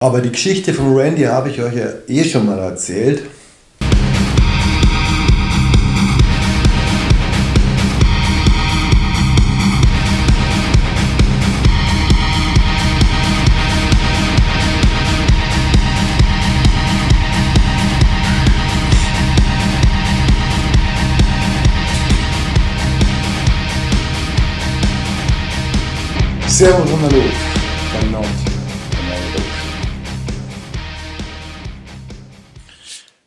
Aber die Geschichte von Randy habe ich euch ja eh schon mal erzählt. Servus und Hallo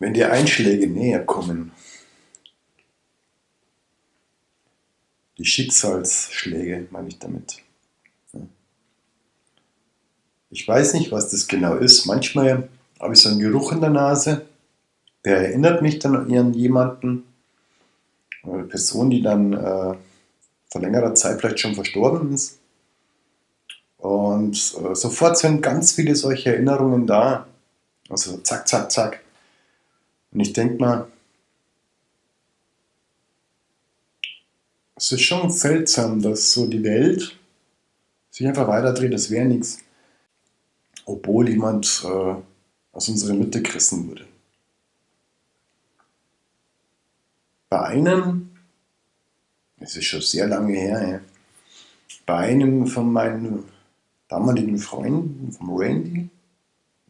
Wenn dir Einschläge näher kommen, die Schicksalsschläge meine ich damit. Ich weiß nicht, was das genau ist. Manchmal habe ich so einen Geruch in der Nase, der erinnert mich dann an jemanden, eine Person, die dann äh, vor längerer Zeit vielleicht schon verstorben ist. Und äh, sofort sind ganz viele solche Erinnerungen da. Also zack, zack, zack. Und ich denke mal, es ist schon seltsam, dass so die Welt sich einfach weiterdreht, das wäre nichts. Obwohl jemand äh, aus unserer Mitte gerissen wurde. Bei einem, es ist schon sehr lange her, ja, bei einem von meinen damaligen Freunden, vom Randy,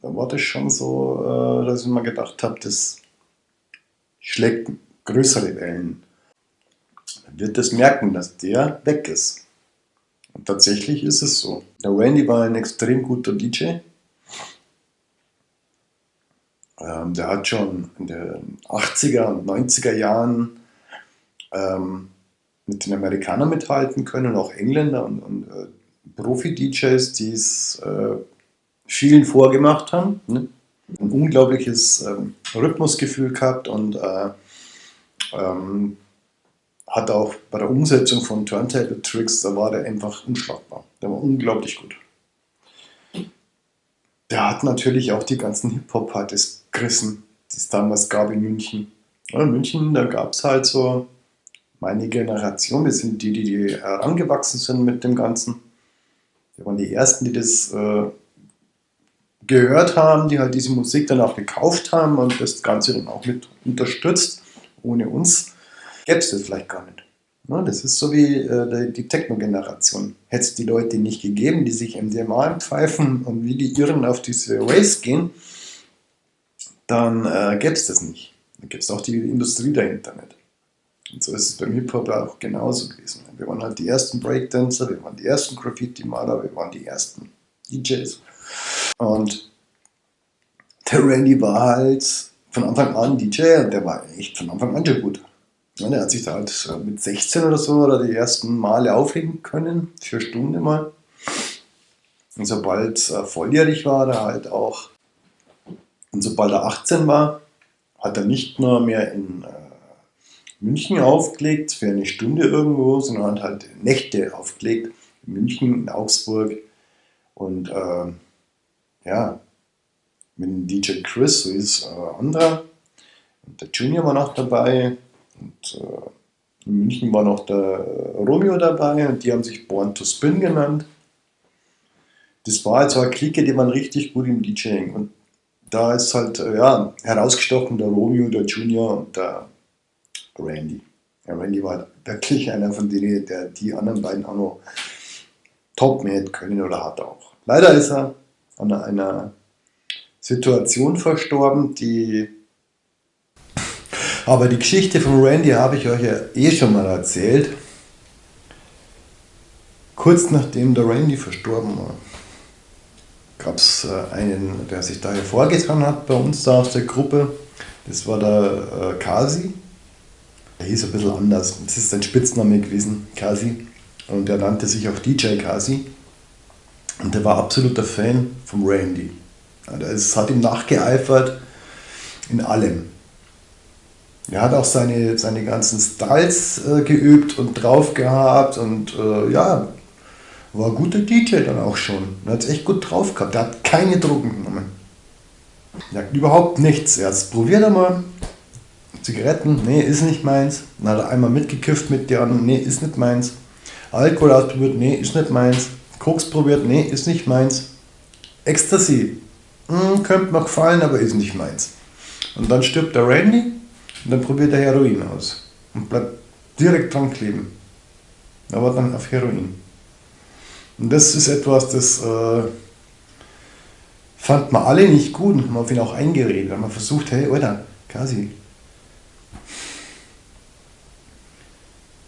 da war das schon so, äh, dass ich mir gedacht habe, das schlägt größere Wellen. Man wird das merken, dass der weg ist. Und tatsächlich ist es so. Der Randy war ein extrem guter DJ. Ähm, der hat schon in den 80er und 90er Jahren ähm, mit den Amerikanern mithalten können, auch Engländer und, und äh, Profi-DJs, die es äh, vielen vorgemacht haben. Ne? Ein unglaubliches ähm, Rhythmusgefühl gehabt und äh, ähm, hat auch bei der Umsetzung von Turntable Tricks, da war der einfach unschlagbar. Der war unglaublich gut. Der hat natürlich auch die ganzen Hip-Hop-Partys gerissen, die es damals gab in München. in München, da gab es halt so meine Generation, wir sind die, die herangewachsen sind mit dem Ganzen. Wir waren die Ersten, die das äh, gehört haben, die halt diese Musik dann auch gekauft haben und das Ganze dann auch mit unterstützt. Ohne uns gäbe es das vielleicht gar nicht. Ja, das ist so wie äh, die Techno-Generation. Hätte es die Leute nicht gegeben, die sich MDMA pfeifen und wie die Irren auf diese Race gehen, dann äh, gäbe es das nicht. Dann gäbe es auch die Industrie dahinter nicht. Und so ist es beim Hip-Hop auch genauso gewesen. Wir waren halt die ersten Breakdancer, wir waren die ersten Graffiti-Maler, wir waren die ersten DJs. Und der Randy war halt von Anfang an DJ und der war echt von Anfang an schon gut. Ja, der hat sich da halt mit 16 oder so oder die ersten Male aufregen können, vier Stunden mal. Und sobald er volljährig war, er halt auch, und sobald er 18 war, hat er nicht nur mehr in äh, München aufgelegt für eine Stunde irgendwo, sondern halt Nächte aufgelegt. In München, in Augsburg. Und äh, ja, mit dem DJ Chris, so ist äh, anderer. Und der Junior war noch dabei. Und äh, in München war noch der Romeo dabei und die haben sich Born to Spin genannt. Das war also eine Clique, die waren richtig gut im DJing. Und da ist halt äh, ja, herausgestochen der Romeo, der Junior und der Randy. Ja, Randy war wirklich einer von denen, der die anderen beiden auch noch top mäht können oder hat auch. Leider ist er an einer Situation verstorben, die... Aber die Geschichte von Randy habe ich euch ja eh schon mal erzählt. Kurz nachdem der Randy verstorben war, gab es äh, einen, der sich da hervorgetan hat bei uns da aus der Gruppe. Das war der äh, Kasi. Der hieß ein bisschen anders. Das ist sein Spitzname gewesen, Kasi. Und er nannte sich auch DJ Kasi. Und der war absoluter Fan vom Randy. Es hat ihm nachgeeifert in allem. Er hat auch seine, seine ganzen Styles äh, geübt und drauf gehabt und äh, ja, war ein guter DJ dann auch schon. Er hat es echt gut drauf gehabt. Er hat keine Drogen genommen. Er hat überhaupt nichts. Er hat es probiert einmal, Zigaretten, nee, ist nicht meins. Dann hat er einmal mitgekifft mit der anderen, nee, ist nicht meins. Alkohol ausprobiert, nee, ist nicht meins. Koks probiert, nee, ist nicht meins. Ecstasy, hm, könnte mir gefallen, aber ist nicht meins. Und dann stirbt der Randy und dann probiert er Heroin aus und bleibt direkt dran kleben. Aber dann auf Heroin. Und das ist etwas, das äh, fand man alle nicht gut und man hat ihn auch eingeredet. Man versucht, hey, Alter, Kasi,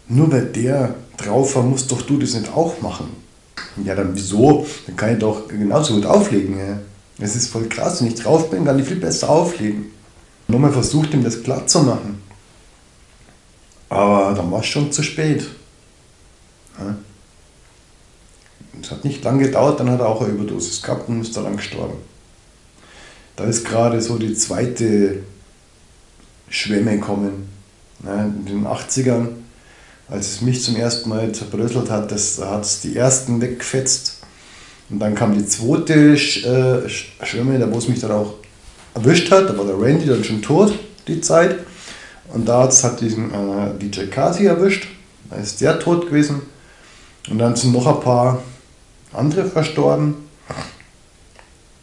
nur weil der drauf war, musst doch du das nicht auch machen. Ja, dann wieso? Dann kann ich doch genauso gut auflegen. Ja. Es ist voll krass, wenn ich drauf bin, kann ich viel besser auflegen. Nochmal versucht, ihm das glatt zu machen. Aber dann war es schon zu spät. Ja. Es hat nicht lange gedauert, dann hat er auch eine Überdosis gehabt und ist daran gestorben. Da ist gerade so die zweite Schwemme gekommen. Ja, in den 80ern, als es mich zum ersten Mal zerbröselt hat, das hat es die ersten weggefetzt. Und dann kam die zweite äh, Schwemme, da wo es mich dann auch erwischt hat. Da war der Randy dann schon tot, die Zeit. Und da hat diesen äh, DJ Kasi erwischt. Da ist der tot gewesen. Und dann sind noch ein paar andere verstorben.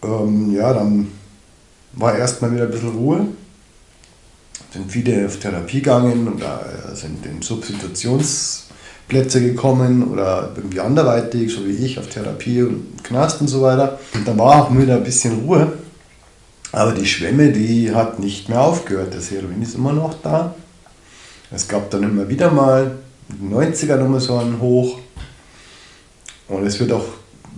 Ähm, ja, dann war erstmal wieder ein bisschen Ruhe. Sind viele auf Therapie gegangen und da sind in Substitutionsplätze gekommen oder irgendwie anderweitig, so wie ich, auf Therapie und Knast und so weiter. Und da war auch wieder ein bisschen Ruhe. Aber die Schwemme, die hat nicht mehr aufgehört. Das Heroin ist immer noch da. Es gab dann immer wieder mal in den 90er nochmal so einen Hoch. Und es wird auch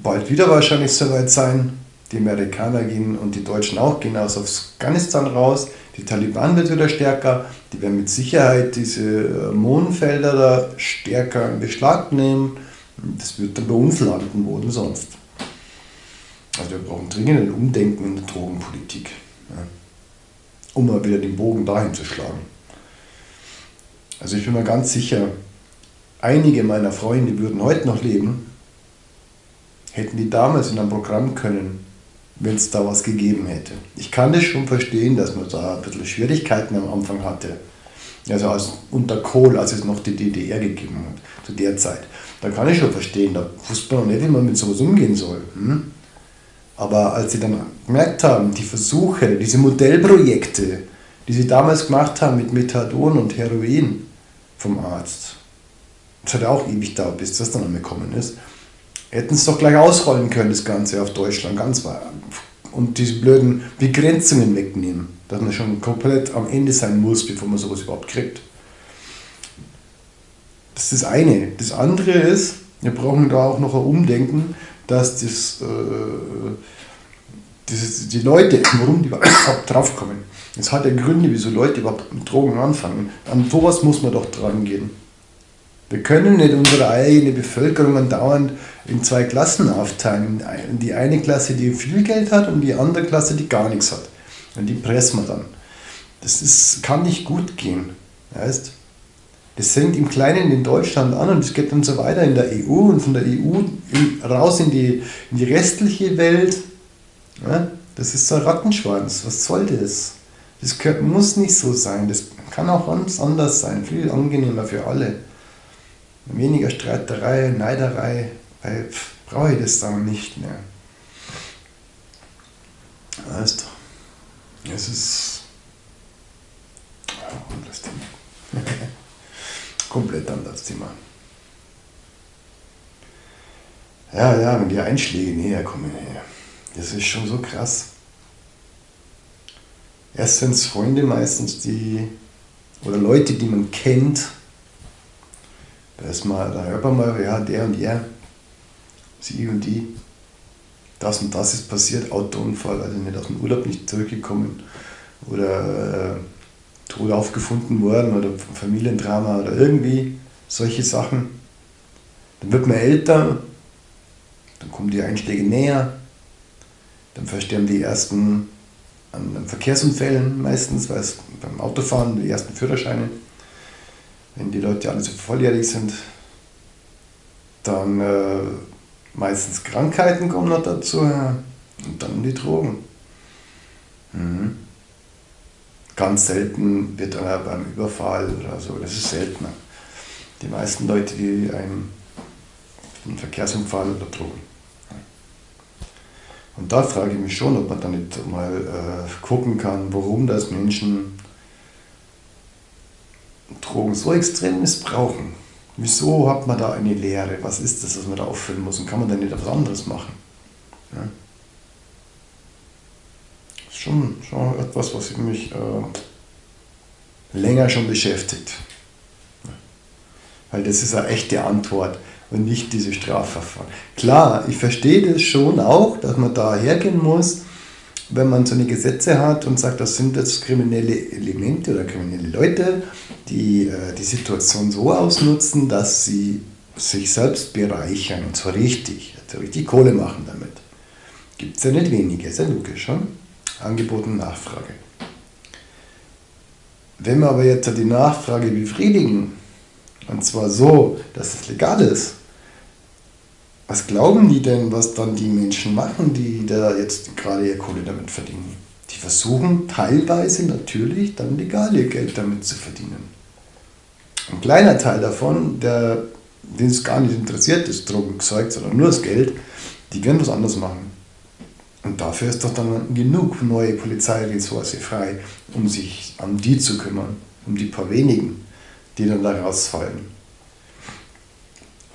bald wieder wahrscheinlich soweit sein. Die Amerikaner gehen und die Deutschen auch gehen aus Afghanistan raus. Die Taliban wird wieder stärker. Die werden mit Sicherheit diese Mondfelder da stärker in Beschlag nehmen. Das wird dann bei uns landen, wo denn sonst. Also wir brauchen dringend ein Umdenken in der Drogenpolitik, ja, um mal wieder den Bogen dahin zu schlagen. Also ich bin mir ganz sicher, einige meiner Freunde würden heute noch leben, hätten die damals in einem Programm können, wenn es da was gegeben hätte. Ich kann das schon verstehen, dass man da ein bisschen Schwierigkeiten am Anfang hatte. Also als, unter Kohl, als es noch die DDR gegeben hat, zu der Zeit. Da kann ich schon verstehen, da wusste man noch nicht, wie man mit sowas umgehen soll. Hm? Aber als sie dann gemerkt haben, die Versuche, diese Modellprojekte, die sie damals gemacht haben mit Methadon und Heroin vom Arzt, das hat auch ewig gedauert, bis das dann angekommen ist, hätten es doch gleich ausrollen können, das Ganze auf Deutschland ganz weit. Und diese blöden Begrenzungen wegnehmen, dass man schon komplett am Ende sein muss, bevor man sowas überhaupt kriegt. Das ist das eine. Das andere ist, wir brauchen da auch noch ein Umdenken, dass das, äh, das, die Leute, warum die überhaupt draufkommen. Es hat ja Gründe, wieso Leute überhaupt mit Drogen anfangen. An sowas muss man doch dran gehen. Wir können nicht unsere eigene Bevölkerung andauernd in zwei Klassen aufteilen. Die eine Klasse, die viel Geld hat und die andere Klasse, die gar nichts hat. Und die pressen wir dann. Das ist, kann nicht gut gehen. Weißt? Das fängt im Kleinen in Deutschland an und es geht dann so weiter in der EU und von der EU raus in die, in die restliche Welt. Ja, das ist so ein Rattenschwanz. Was soll das? Das muss nicht so sein. Das kann auch ganz anders sein. Viel angenehmer für alle. Weniger Streiterei, Neiderei. Weil brauche ich das dann nicht mehr. Weißt du? Es ist. Oh, das Thema. komplett anderes Thema. Ja, ja, wenn die Einschläge näher kommen, das ist schon so krass. Erst sind es Freunde meistens, die, oder Leute, die man kennt, da, ist mal, da hört man mal, ja, der und der, sie und die, das und das ist passiert, Autounfall, also nicht aus dem Urlaub nicht zurückgekommen oder äh, tot aufgefunden worden oder Familiendrama oder irgendwie solche Sachen. Dann wird man älter, dann kommen die Einschläge näher, dann versterben die ersten an Verkehrsunfällen meistens, weil es beim Autofahren die ersten Führerscheine, wenn die Leute alle so volljährig sind, dann äh, meistens Krankheiten kommen noch dazu ja, und dann die Drogen. Mhm. Ganz selten wird dann beim Überfall oder so, das ist seltener. Die meisten Leute, die einen, einen Verkehrsunfall oder Drogen. Und da frage ich mich schon, ob man da nicht mal äh, gucken kann, warum das Menschen Drogen so extrem missbrauchen. Wieso hat man da eine Lehre? Was ist das, was man da auffüllen muss? Und kann man da nicht etwas anderes machen? Ja? Das ist schon, schon etwas, was mich äh, länger schon beschäftigt. Weil das ist eine echte Antwort und nicht diese Strafverfahren. Klar, ich verstehe das schon auch, dass man da hergehen muss, wenn man so eine Gesetze hat und sagt, das sind jetzt kriminelle Elemente oder kriminelle Leute, die äh, die Situation so ausnutzen, dass sie sich selbst bereichern und zwar richtig, also richtig Kohle machen damit. Gibt es ja nicht wenige, ist ja logisch. Hm? Angebot und Nachfrage. Wenn wir aber jetzt die Nachfrage befriedigen, und zwar so, dass es legal ist, was glauben die denn, was dann die Menschen machen, die da jetzt gerade ihr Kohle damit verdienen? Die versuchen teilweise natürlich dann legal ihr Geld damit zu verdienen. Ein kleiner Teil davon, der, den es gar nicht interessiert, das Drogenzeug, sondern nur das Geld, die werden was anderes machen. Und dafür ist doch dann genug neue Polizeiressource frei, um sich um die zu kümmern, um die paar wenigen, die dann da rausfallen.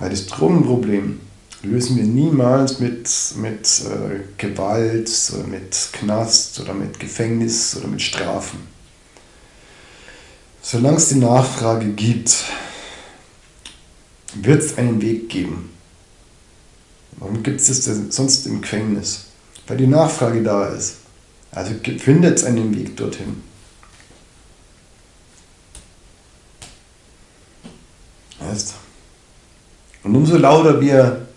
Weil das Drogenproblem lösen wir niemals mit, mit äh, Gewalt, oder mit Knast oder mit Gefängnis oder mit Strafen. Solange es die Nachfrage gibt, wird es einen Weg geben. Warum gibt es das denn sonst im Gefängnis? Weil die Nachfrage da ist. Also findet es einen Weg dorthin. Und umso lauter wir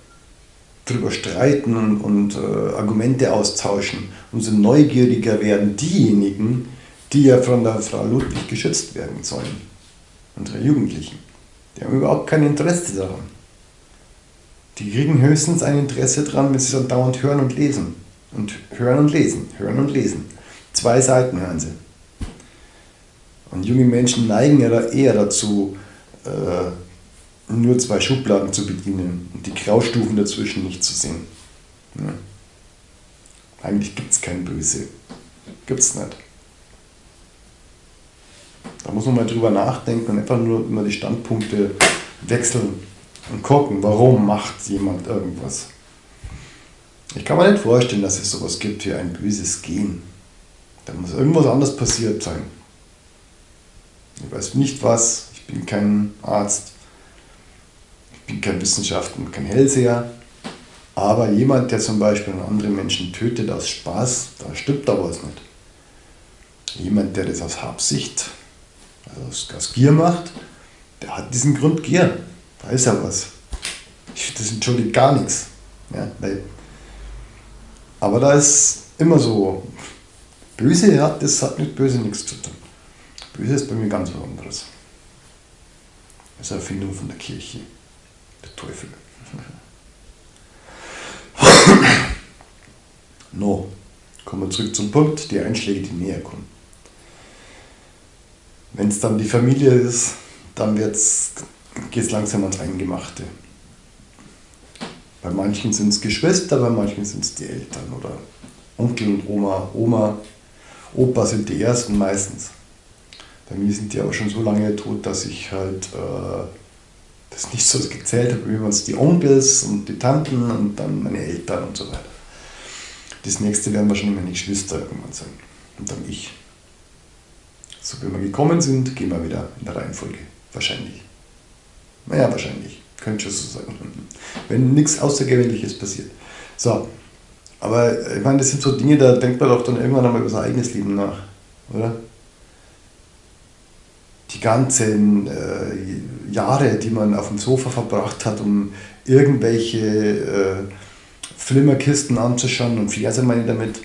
darüber streiten und, und äh, Argumente austauschen, umso neugieriger werden diejenigen, die ja von der Frau Ludwig geschützt werden sollen, unsere Jugendlichen. Die haben überhaupt kein Interesse daran. Die kriegen höchstens ein Interesse daran, wenn sie dann dauernd hören und lesen. Und hören und lesen, hören und lesen. Zwei Seiten hören sie. Und junge Menschen neigen ja eher dazu, äh, nur zwei Schubladen zu bedienen und die Graustufen dazwischen nicht zu sehen. Ja. Eigentlich gibt es kein Böse. Gibt es nicht. Da muss man mal drüber nachdenken und einfach nur immer die Standpunkte wechseln und gucken, warum macht jemand irgendwas. Ich kann mir nicht vorstellen, dass es sowas gibt wie ein böses Gen. Da muss irgendwas anderes passiert sein. Ich weiß nicht was, ich bin kein Arzt, bin kein Wissenschaftler und kein Hellseher, aber jemand, der zum Beispiel andere Menschen tötet aus Spaß, da stimmt da was nicht. Jemand, der das aus Habsicht, also aus, Gier macht, der hat diesen Grund Gier. Da ist ja was. Das entschuldigt gar nichts. Ja, weil, aber da ist immer so, böse hat, das hat mit böse nichts zu tun. Böse ist bei mir ganz was anderes. Das ist eine Erfindung von der Kirche. Der Teufel. no, kommen wir zurück zum Punkt, die Einschläge, die näher kommen. Wenn es dann die Familie ist, dann geht es langsam ans Eingemachte. Bei manchen sind es Geschwister, bei manchen sind es die Eltern oder Onkel und Oma. Oma, Opa sind die ersten meistens. Bei mir sind die aber schon so lange tot, dass ich halt äh, das nicht so gezählt habe, wie man es die Onkels und die Tanten und dann meine Eltern und so weiter. Das nächste werden wahrscheinlich meine Geschwister irgendwann sein. Und dann ich. So, wenn wir gekommen sind, gehen wir wieder in der Reihenfolge. Wahrscheinlich. Naja, wahrscheinlich. Könnte schon so sein. Wenn nichts Außergewöhnliches passiert. So, aber ich meine, das sind so Dinge, da denkt man doch dann irgendwann einmal über sein eigenes Leben nach, oder? Die ganzen äh, Jahre, die man auf dem Sofa verbracht hat, um irgendwelche äh, Flimmerkisten anzuschauen und Verse meine damit,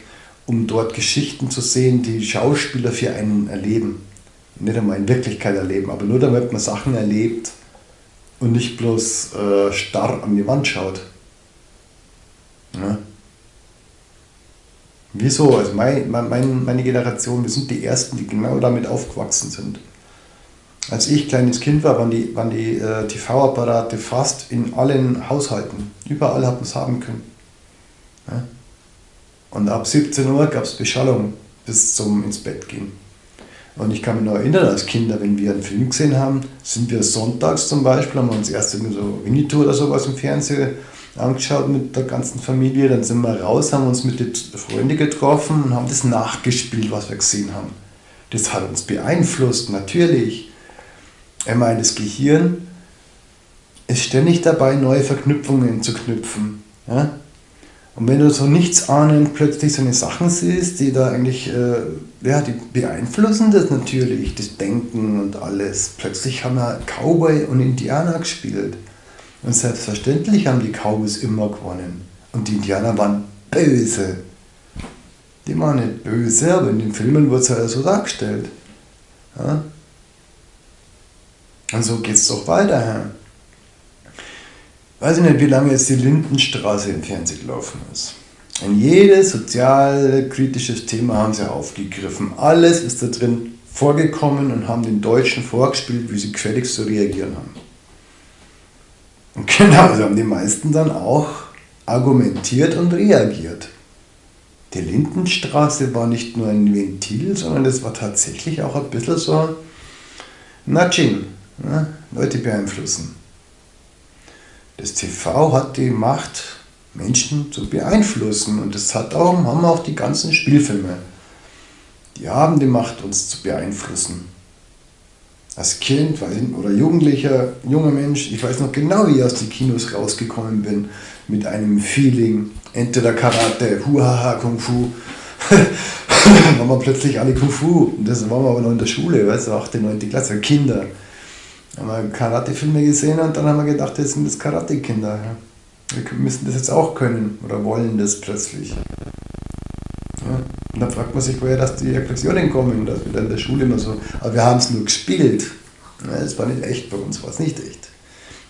um dort Geschichten zu sehen, die Schauspieler für einen erleben. Nicht einmal in Wirklichkeit erleben, aber nur damit man Sachen erlebt und nicht bloß äh, starr an die Wand schaut. Ja. Wieso? Also mein, mein, meine Generation, wir sind die Ersten, die genau damit aufgewachsen sind. Als ich kleines Kind war, waren die, waren die äh, TV-Apparate fast in allen Haushalten. Überall hat man es haben können. Ja? Und ab 17 Uhr gab es Beschallung bis zum ins Bett gehen. Und ich kann mich noch erinnern, als Kinder, wenn wir einen Film gesehen haben, sind wir sonntags zum Beispiel, haben wir uns erst so Winnetou oder sowas im Fernsehen angeschaut mit der ganzen Familie. Dann sind wir raus, haben uns mit den Freunden getroffen und haben das nachgespielt, was wir gesehen haben. Das hat uns beeinflusst, natürlich. Ich meine, das Gehirn ist ständig dabei, neue Verknüpfungen zu knüpfen. Ja? Und wenn du so nichts ahnend plötzlich so eine Sachen siehst, die da eigentlich, äh, ja, die beeinflussen das natürlich, das Denken und alles. Plötzlich haben wir Cowboy und Indianer gespielt. Und selbstverständlich haben die Cowboys immer gewonnen. Und die Indianer waren böse. Die waren nicht böse, aber in den Filmen wird es halt so dargestellt. Ja? Und so geht es doch weiter. Weiß ich nicht, wie lange jetzt die Lindenstraße im Fernsehen gelaufen ist. Und jedes sozial-kritisches Thema haben sie aufgegriffen. Alles ist da drin vorgekommen und haben den Deutschen vorgespielt, wie sie gefälligst zu reagieren haben. Und genau, so haben die meisten dann auch argumentiert und reagiert. Die Lindenstraße war nicht nur ein Ventil, sondern es war tatsächlich auch ein bisschen so Nudging, ne? Leute beeinflussen. Das TV hat die Macht, Menschen zu beeinflussen und das hat auch, haben auch die ganzen Spielfilme. Die haben die Macht, uns zu beeinflussen als Kind oder Jugendlicher, junger Mensch, ich weiß noch genau, wie ich aus den Kinos rausgekommen bin, mit einem Feeling, entweder Karate, Huhaha, Kung Fu. dann waren wir plötzlich alle Kung Fu. Und das waren wir aber noch in der Schule, weißt du, 8., 9. Klasse, Kinder. Haben wir Karate-Filme gesehen und dann haben wir gedacht, das sind das Karate-Kinder. Wir müssen das jetzt auch können oder wollen das plötzlich. Ja. Und dann fragt man sich, woher dass die Aggressionen kommen, dass wir dann in der Schule immer so, aber wir haben es nur gespielt. Es war nicht echt, bei uns war es nicht echt.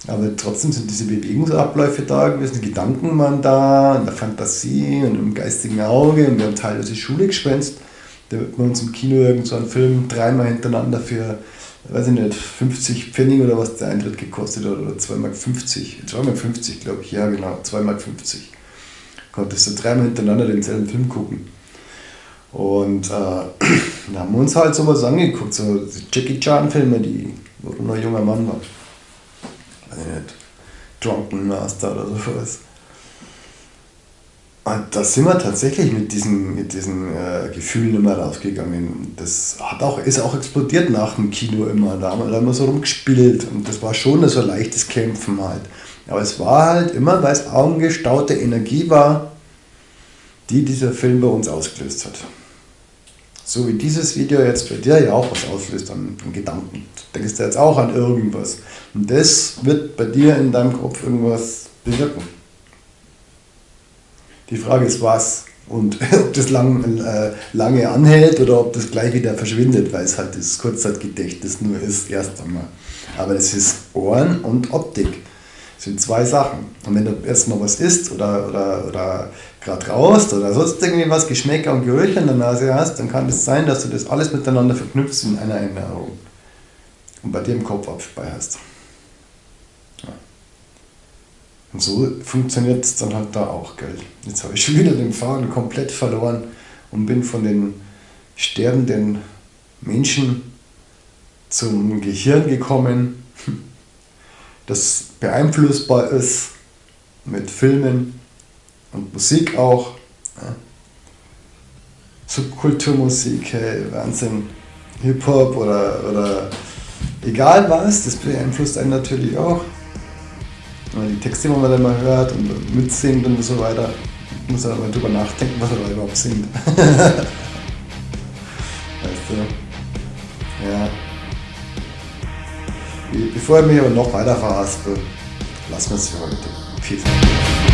Aber trotzdem sind diese Bewegungsabläufe da gewesen, die Gedanken waren da, in der Fantasie und im geistigen Auge und wir haben teilweise Schule geschwänzt. Da wird man uns im Kino irgend so einen Film dreimal hintereinander für, weiß ich nicht, 50 Pfennig oder was der Eintritt gekostet hat oder 2,50 Mark. 2,50 Mark glaube ich, ja genau, 2,50 Mark. Konntest du dreimal hintereinander denselben Film gucken. Und äh, da haben wir uns halt sowas angeguckt, so Jackie Chan-Filme, die, wo du noch ein junger Mann warst. Weiß ich nicht, Drunken Master oder sowas. Und da sind wir tatsächlich mit diesen, mit diesen äh, Gefühlen immer rausgegangen. Das hat auch, ist auch explodiert nach dem Kino immer. Da haben wir, da haben wir so rumgespielt und das war schon so ein leichtes Kämpfen halt. Aber es war halt immer, weil es augengestaute Energie war, die dieser Film bei uns ausgelöst hat. So wie dieses Video jetzt bei dir ja auch was auslöst an, an Gedanken. Du denkst jetzt auch an irgendwas. Und das wird bei dir in deinem Kopf irgendwas bewirken. Die Frage ist was und ob das lang, äh, lange anhält oder ob das gleich wieder verschwindet, weil es halt das Kurzzeitgedächtnis nur ist, erst einmal. Aber es ist Ohren und Optik. Das sind zwei Sachen. Und wenn du erstmal was isst oder, oder, oder gerade raust oder sonst irgendwie was, Geschmäcker und Gerüche in der Nase hast, dann kann es das sein, dass du das alles miteinander verknüpfst in einer Erinnerung und bei im Kopf abspeicherst. Ja. Und so funktioniert es dann halt da auch, gell. Jetzt habe ich schon wieder den Faden komplett verloren und bin von den sterbenden Menschen zum Gehirn gekommen das beeinflussbar ist mit Filmen und Musik auch. Subkulturmusik, hey, Wahnsinn, Hip-Hop oder, oder egal was, das beeinflusst einen natürlich auch. Die Texte, die man dann mal hört und mitsingt und so weiter, muss man mal drüber nachdenken, was er da überhaupt singt. weißt du? Ja. Bevor ich mich aber noch weiter verhaspel, lassen wir es für heute. Viel Spaß.